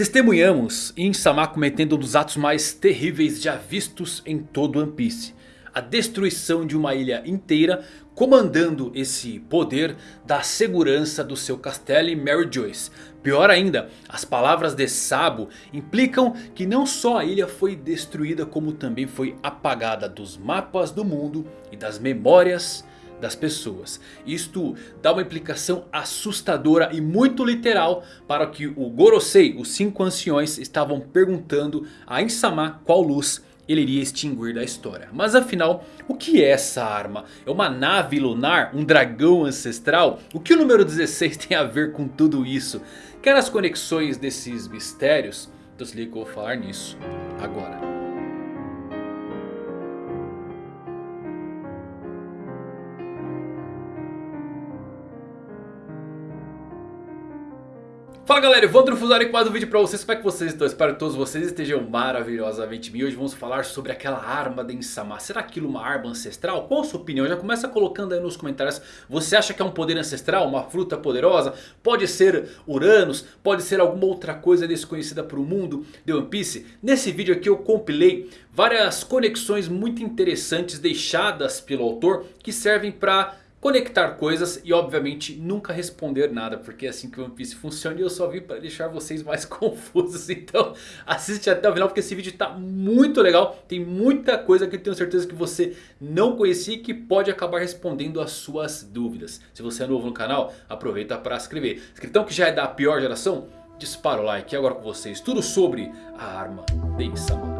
Testemunhamos Insama cometendo um dos atos mais terríveis já vistos em todo One Piece. A destruição de uma ilha inteira, comandando esse poder da segurança do seu castelo e Mary Joyce. Pior ainda, as palavras de Sabo implicam que não só a ilha foi destruída como também foi apagada dos mapas do mundo e das memórias das pessoas. Isto dá uma implicação assustadora e muito literal para que o Gorosei, os cinco anciões, estavam perguntando a Insama qual luz ele iria extinguir da história. Mas afinal, o que é essa arma? É uma nave lunar? Um dragão ancestral? O que o número 16 tem a ver com tudo isso? Quer as conexões desses mistérios? Então se liga que eu vou falar nisso agora. Fala galera, Evandro Fusari com mais um vídeo pra vocês, como é que vocês estão? Espero que todos vocês estejam maravilhosamente bem Hoje vamos falar sobre aquela arma de Insama Será aquilo uma arma ancestral? Qual a sua opinião? Já começa colocando aí nos comentários Você acha que é um poder ancestral? Uma fruta poderosa? Pode ser Uranus? Pode ser alguma outra coisa desconhecida para o mundo de One Piece? Nesse vídeo aqui eu compilei várias conexões muito interessantes deixadas pelo autor Que servem para conectar coisas e obviamente nunca responder nada. Porque é assim que o One Piece funciona e eu só vim para deixar vocês mais confusos. Então assiste até o final porque esse vídeo está muito legal. Tem muita coisa que eu tenho certeza que você não conhecia e que pode acabar respondendo as suas dúvidas. Se você é novo no canal, aproveita para se inscrever. Escritão que já é da pior geração, dispara o like. E agora com vocês, tudo sobre a arma de Insama.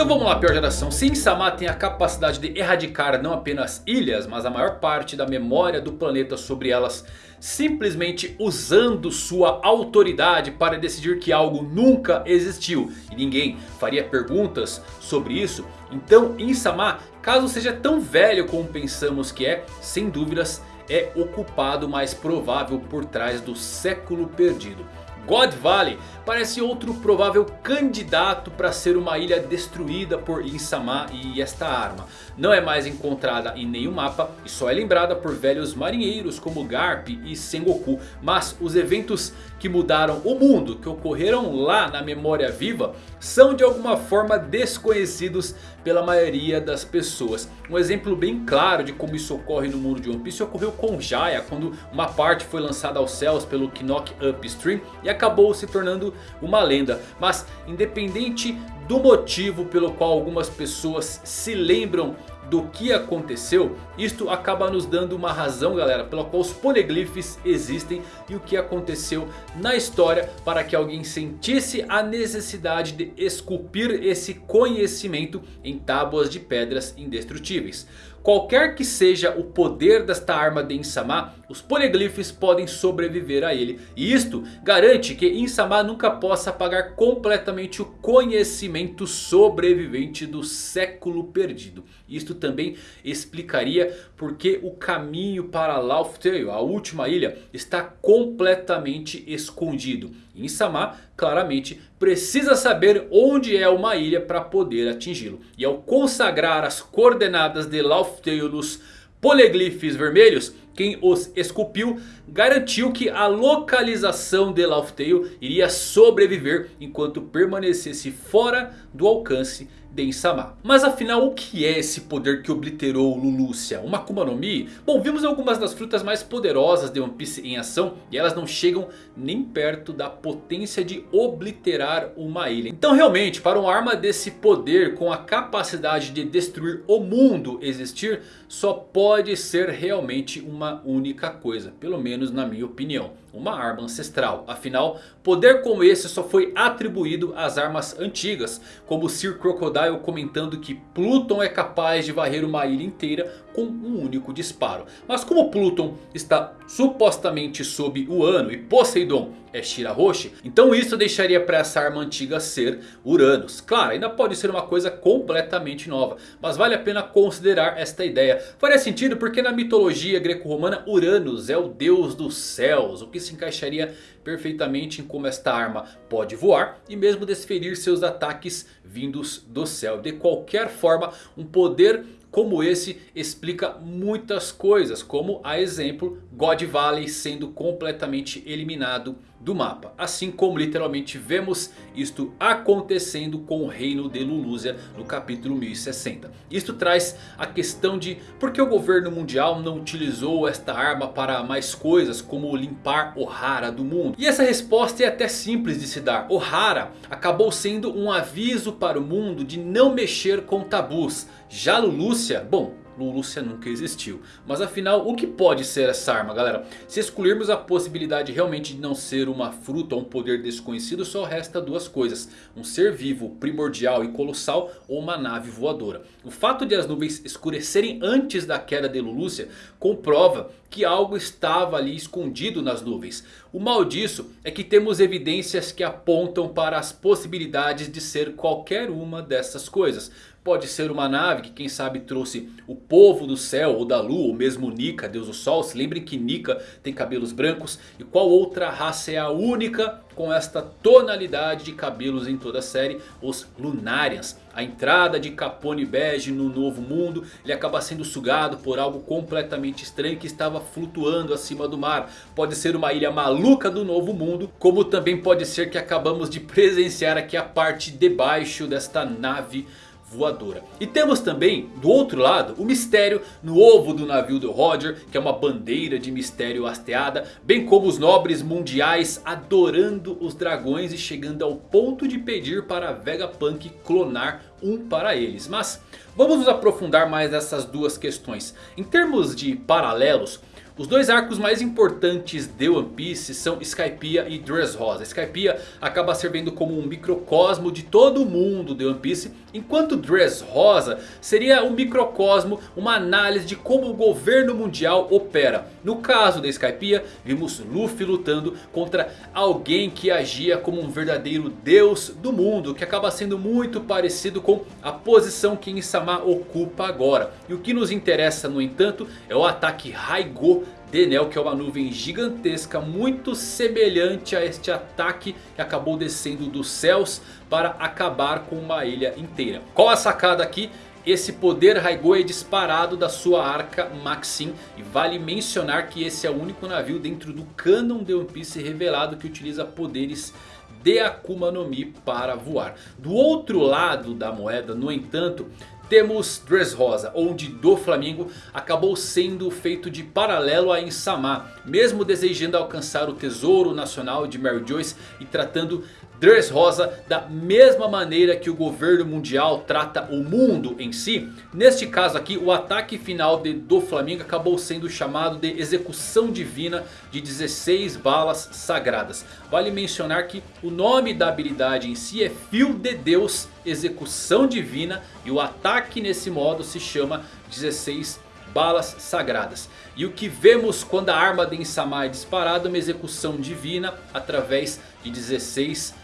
Então vamos lá, pior geração. Se Insama tem a capacidade de erradicar não apenas ilhas, mas a maior parte da memória do planeta sobre elas, simplesmente usando sua autoridade para decidir que algo nunca existiu e ninguém faria perguntas sobre isso, então Insama, caso seja tão velho como pensamos que é, sem dúvidas é o culpado mais provável por trás do século perdido. God Valley parece outro provável candidato para ser uma ilha destruída por Insama e esta arma. Não é mais encontrada em nenhum mapa e só é lembrada por velhos marinheiros como Garp e Sengoku. Mas os eventos que mudaram o mundo, que ocorreram lá na memória viva, são de alguma forma desconhecidos pela maioria das pessoas. Um exemplo bem claro de como isso ocorre no mundo de One Piece ocorreu com Jaya, quando uma parte foi lançada aos céus pelo Knock Upstream e acabou se tornando uma lenda. Mas independente do motivo pelo qual algumas pessoas se lembram do que aconteceu, isto acaba nos dando uma razão galera pela qual os poneglyphs existem e o que aconteceu na história para que alguém sentisse a necessidade de esculpir esse conhecimento em tábuas de pedras indestrutíveis. Qualquer que seja o poder desta arma de Insama, os Poneglyphs podem sobreviver a ele. E isto garante que Insama nunca possa apagar completamente o conhecimento sobrevivente do século perdido. Isto também explicaria porque o caminho para Tale, a última ilha, está completamente escondido. Insama claramente precisa saber onde é uma ilha para poder atingi-lo. E ao consagrar as coordenadas de Laugh Tale nos poliglifes vermelhos, quem os esculpiu garantiu que a localização de Laugh Tale iria sobreviver enquanto permanecesse fora do alcance de Insama. Mas afinal o que é esse poder que obliterou Lulucia? Uma Akuma no Mi? Bom, vimos algumas das frutas mais poderosas de One Piece em ação e elas não chegam nem perto da potência de obliterar uma ilha. Então realmente para uma arma desse poder com a capacidade de destruir o mundo existir só pode ser realmente uma única coisa, pelo menos na minha opinião uma arma ancestral. Afinal, poder como esse só foi atribuído às armas antigas. Como Sir Crocodile comentando que Pluton é capaz de varrer uma ilha inteira com um único disparo. Mas como Pluton está supostamente sob o ano e Poseidon é Shirahoshi, então isso deixaria para essa arma antiga ser Uranus. Claro, ainda pode ser uma coisa completamente nova, mas vale a pena considerar esta ideia. Faria sentido porque na mitologia greco-romana Uranus é o deus dos céus, o que se encaixaria perfeitamente em como esta arma pode voar e mesmo desferir seus ataques vindos do céu. De qualquer forma, um poder como esse explica muitas coisas. Como a exemplo God Valley sendo completamente eliminado do mapa. Assim como literalmente vemos isto acontecendo com o reino de Lulúzia no capítulo 1060. Isto traz a questão de por que o governo mundial não utilizou esta arma para mais coisas como limpar Ohara do mundo. E essa resposta é até simples de se dar. Ohara acabou sendo um aviso para o mundo de não mexer com tabus. Já Lulúcia, bom, Lúcia nunca existiu. Mas afinal, o que pode ser essa arma, galera? Se excluirmos a possibilidade realmente de não ser uma fruta ou um poder desconhecido, só resta duas coisas. Um ser vivo, primordial e colossal ou uma nave voadora. O fato de as nuvens escurecerem antes da queda de Lúcia comprova que algo estava ali escondido nas nuvens. O mal disso é que temos evidências que apontam para as possibilidades de ser qualquer uma dessas coisas. Pode ser uma nave que quem sabe trouxe o povo do céu ou da lua ou mesmo Nika, deus do sol. Se lembrem que Nika tem cabelos brancos. E qual outra raça é a única com esta tonalidade de cabelos em toda a série? Os Lunarians. A entrada de Capone Bege no novo mundo. Ele acaba sendo sugado por algo completamente estranho que estava flutuando acima do mar. Pode ser uma ilha maluca do novo mundo. Como também pode ser que acabamos de presenciar aqui a parte debaixo desta nave voadora. E temos também do outro lado o mistério no ovo do navio do Roger. Que é uma bandeira de mistério hasteada. Bem como os nobres mundiais adorando os dragões. E chegando ao ponto de pedir para Vegapunk clonar um para eles. Mas vamos nos aprofundar mais nessas duas questões. Em termos de paralelos... Os dois arcos mais importantes de One Piece são Skypiea e Dressrosa. Skypiea acaba servindo como um microcosmo de todo o mundo de One Piece. Enquanto Dressrosa seria um microcosmo, uma análise de como o governo mundial opera. No caso da Skypiea, vimos Luffy lutando contra alguém que agia como um verdadeiro deus do mundo. Que acaba sendo muito parecido com a posição que Insama ocupa agora. E o que nos interessa no entanto é o ataque Raigo Denel que é uma nuvem gigantesca muito semelhante a este ataque que acabou descendo dos céus para acabar com uma ilha inteira. Qual a sacada aqui? Esse poder Raigo é disparado da sua arca Maxim. E vale mencionar que esse é o único navio dentro do canon de One Piece revelado que utiliza poderes de Akuma no Mi para voar. Do outro lado da moeda, no entanto, temos Dressrosa, onde do Flamengo acabou sendo feito de paralelo a Insama. Mesmo desejando alcançar o tesouro nacional de Mary Joyce e tratando Dressrosa da mesma maneira que o governo mundial trata o mundo em si. Neste caso aqui o ataque final de, do Flamengo acabou sendo chamado de execução divina de 16 balas sagradas. Vale mencionar que o nome da habilidade em si é Fio de Deus Execução Divina. E o ataque nesse modo se chama 16 balas sagradas. E o que vemos quando a arma de Insama é disparada é uma execução divina através de 16 balas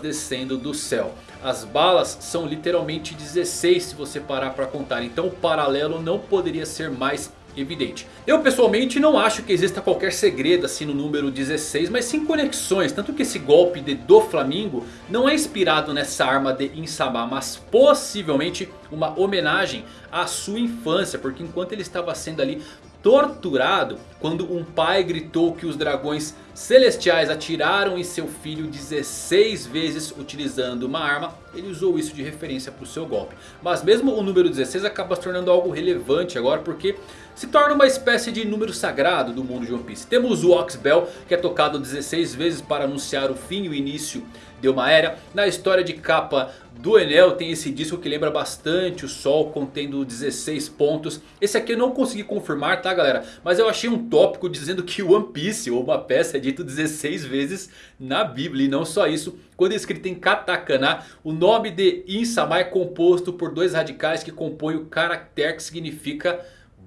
descendo do céu. As balas são literalmente 16 se você parar para contar. Então o paralelo não poderia ser mais evidente. Eu pessoalmente não acho que exista qualquer segredo assim no número 16. Mas sim conexões. Tanto que esse golpe de do Flamingo não é inspirado nessa arma de Insama. Mas possivelmente uma homenagem à sua infância. Porque enquanto ele estava sendo ali torturado quando um pai gritou que os dragões celestiais atiraram em seu filho 16 vezes utilizando uma arma. Ele usou isso de referência para o seu golpe. Mas mesmo o número 16 acaba se tornando algo relevante agora porque se torna uma espécie de número sagrado do mundo de One Piece. Temos o Oxbell que é tocado 16 vezes para anunciar o fim e o início de uma era. Na história de capa do Enel tem esse disco que lembra bastante o Sol contendo 16 pontos. Esse aqui eu não consegui confirmar tá galera. Mas eu achei um tópico dizendo que One Piece ou uma peça é dito 16 vezes na Bíblia. E não só isso. Quando é escrito em katakana, o nome de Insama é composto por dois radicais que compõem o caractere que significa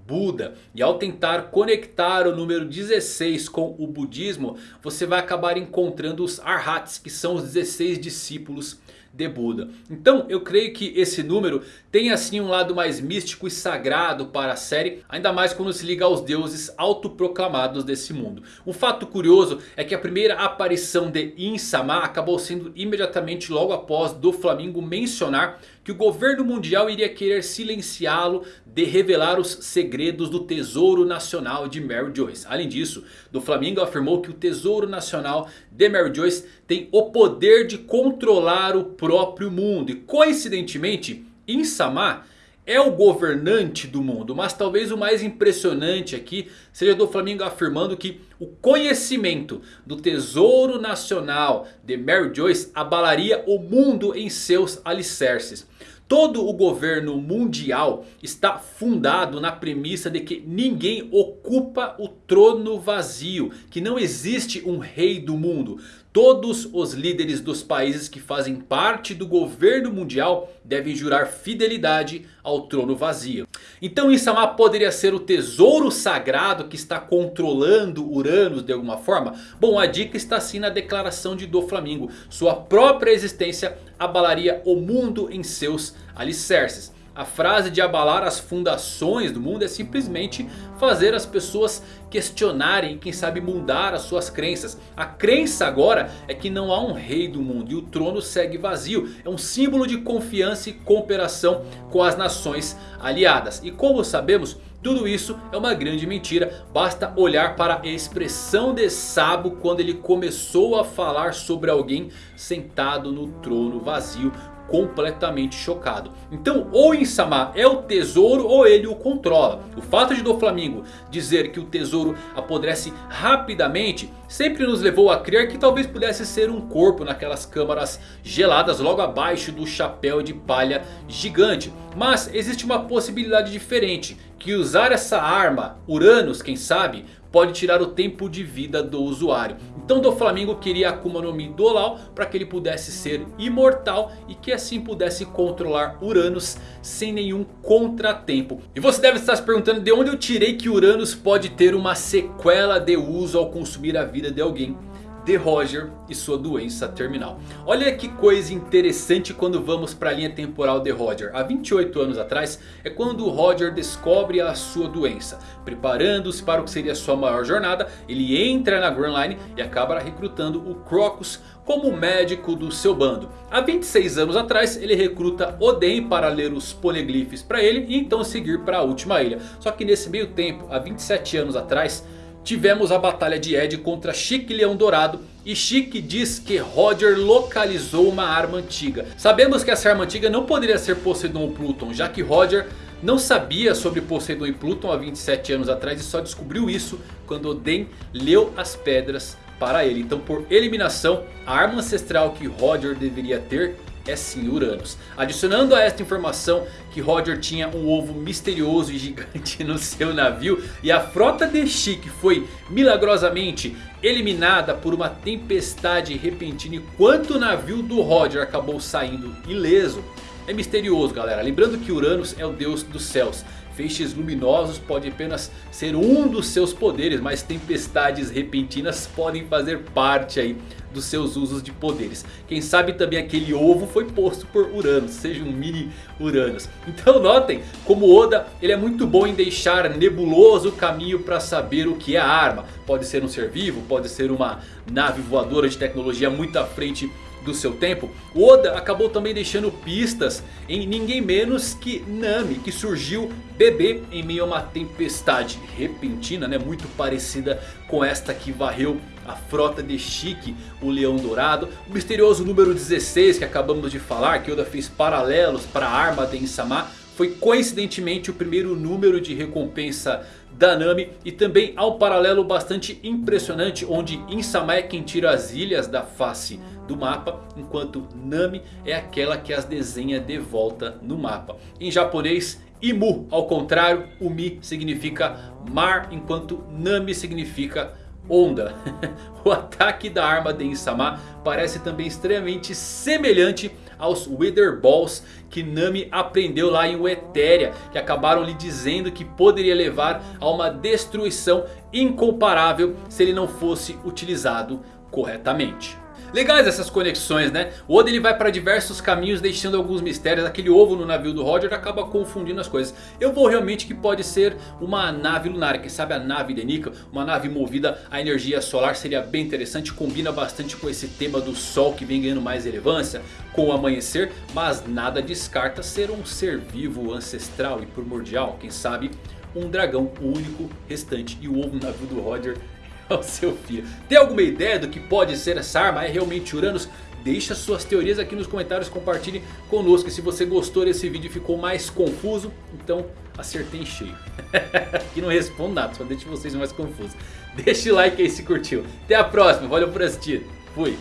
Buda. E ao tentar conectar o número 16 com o budismo, você vai acabar encontrando os Arhats, que são os 16 discípulos de Buda. Então eu creio que esse número tem assim um lado mais místico e sagrado para a série. Ainda mais quando se liga aos deuses autoproclamados desse mundo. Um fato curioso é que a primeira aparição de Insama acabou sendo imediatamente logo após do Flamingo mencionar que o governo mundial iria querer silenciá-lo de revelar os segredos do Tesouro Nacional de Mary Joyce. Além disso, do Flamingo afirmou que o Tesouro Nacional de Mary Joyce tem o poder de controlar o próprio mundo. E coincidentemente, Insama é o governante do mundo. Mas talvez o mais impressionante aqui seja do Flamengo afirmando que o conhecimento do tesouro nacional de Mary Joyce abalaria o mundo em seus alicerces. Todo o governo mundial está fundado na premissa de que ninguém ocupa o trono vazio. Que não existe um rei do mundo. Todos os líderes dos países que fazem parte do governo mundial devem jurar fidelidade ao trono vazio. Então Insama poderia ser o tesouro sagrado que está controlando Uranus de alguma forma? Bom, a dica está sim na declaração de Doflamingo. Sua própria existência abalaria o mundo em seus alicerces. A frase de abalar as fundações do mundo é simplesmente fazer as pessoas questionarem quem sabe mudar as suas crenças. A crença agora é que não há um rei do mundo e o trono segue vazio. É um símbolo de confiança e cooperação com as nações aliadas. E como sabemos... Tudo isso é uma grande mentira, basta olhar para a expressão de Sabo quando ele começou a falar sobre alguém sentado no trono vazio completamente chocado. Então ou Insama é o tesouro ou ele o controla. O fato de Doflamingo dizer que o tesouro apodrece rapidamente sempre nos levou a crer que talvez pudesse ser um corpo naquelas câmaras geladas logo abaixo do chapéu de palha gigante. Mas existe uma possibilidade diferente. Que usar essa arma, Uranus quem sabe, pode tirar o tempo de vida do usuário. Então do Flamengo queria Akuma no Mi do Lau para que ele pudesse ser imortal e que assim pudesse controlar Uranus sem nenhum contratempo. E você deve estar se perguntando de onde eu tirei que Uranus pode ter uma sequela de uso ao consumir a vida de alguém de Roger e sua doença terminal. Olha que coisa interessante quando vamos para a linha temporal de Roger. Há 28 anos atrás é quando Roger descobre a sua doença. Preparando-se para o que seria sua maior jornada, ele entra na Grand Line e acaba recrutando o Crocus como médico do seu bando. Há 26 anos atrás ele recruta Oden para ler os poliglifes para ele e então seguir para a última ilha. Só que nesse meio tempo, há 27 anos atrás tivemos a batalha de Ed contra Chique Leão Dourado. E Chique diz que Roger localizou uma arma antiga. Sabemos que essa arma antiga não poderia ser Poseidon ou Pluton. Já que Roger não sabia sobre Poseidon e Pluton há 27 anos atrás. E só descobriu isso quando Oden leu as pedras para ele. Então por eliminação a arma ancestral que Roger deveria ter é sim Uranus. Adicionando a esta informação que Roger tinha um ovo misterioso e gigante no seu navio. E a frota de Chique foi milagrosamente eliminada por uma tempestade repentina. Enquanto o navio do Roger acabou saindo ileso. É misterioso galera, lembrando que Uranus é o deus dos céus. Feixes luminosos pode apenas ser um dos seus poderes, mas tempestades repentinas podem fazer parte aí dos seus usos de poderes. Quem sabe também aquele ovo foi posto por Uranus, seja um mini Uranus. Então notem como Oda ele é muito bom em deixar nebuloso o caminho para saber o que é a arma. Pode ser um ser vivo, pode ser uma nave voadora de tecnologia muito à frente do seu tempo, Oda acabou também deixando pistas em ninguém menos que Nami, que surgiu bebê em meio a uma tempestade repentina, né, muito parecida com esta que varreu a frota de Chique, o Leão Dourado. O misterioso número 16 que acabamos de falar, que Oda fez paralelos para a arma de Insama, foi coincidentemente o primeiro número de recompensa da Nami. E também há um paralelo bastante impressionante onde Insama é quem tira as ilhas da face do mapa. Enquanto Nami é aquela que as desenha de volta no mapa. Em japonês Imu, ao contrário, Umi significa mar enquanto Nami significa onda. o ataque da arma de Insama parece também extremamente semelhante aos Wither Balls que Nami aprendeu lá em Westeria. Que acabaram lhe dizendo que poderia levar a uma destruição incomparável se ele não fosse utilizado corretamente. Legais essas conexões né. O Oda ele vai para diversos caminhos deixando alguns mistérios. Aquele ovo no navio do Roger acaba confundindo as coisas. Eu vou realmente que pode ser uma nave lunar. Quem sabe a nave de Nika. Uma nave movida a energia solar seria bem interessante. Combina bastante com esse tema do sol que vem ganhando mais relevância. Com o amanhecer. Mas nada descarta ser um ser vivo ancestral e primordial. Quem sabe um dragão único restante. E o ovo no navio do Roger ao seu filho. Tem alguma ideia do que pode ser essa arma? É realmente Uranus? Deixa suas teorias aqui nos comentários, compartilhe conosco. E se você gostou desse vídeo e ficou mais confuso, então acertei em cheio. aqui não respondo nada, só deixo vocês mais confusos. Deixa o like aí se curtiu. Até a próxima, valeu por assistir. Fui.